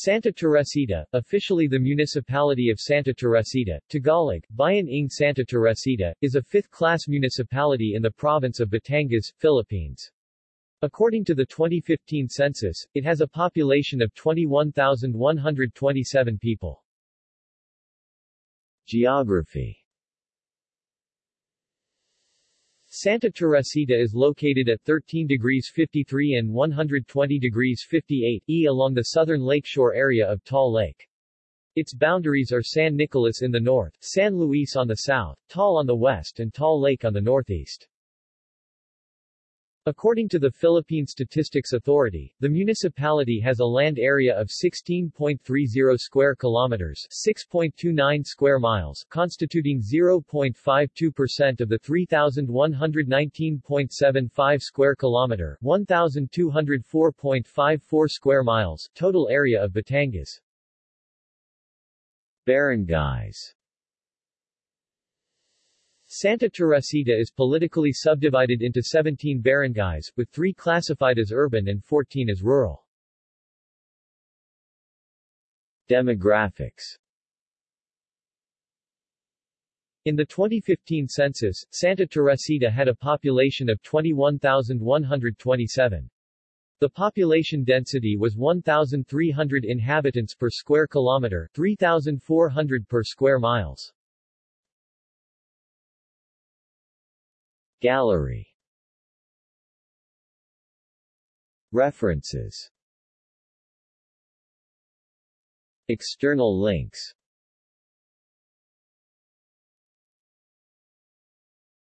Santa Teresita, officially the municipality of Santa Teresita, Tagalog, Bayan ng Santa Teresita, is a fifth-class municipality in the province of Batangas, Philippines. According to the 2015 census, it has a population of 21,127 people. Geography Santa Teresita is located at 13 degrees 53 and 120 degrees 58 E along the southern lakeshore area of Taal Lake. Its boundaries are San Nicolas in the north, San Luis on the south, Taal on the west and Taal Lake on the northeast. According to the Philippine Statistics Authority, the municipality has a land area of 16.30 square kilometers, 6.29 square miles, constituting 0.52% of the 3119.75 square kilometer, 1204.54 square miles total area of Batangas. Barangays Santa Teresita is politically subdivided into 17 barangays, with 3 classified as urban and 14 as rural. Demographics In the 2015 census, Santa Teresita had a population of 21,127. The population density was 1,300 inhabitants per square kilometer, 3,400 per square miles. Gallery. References. External links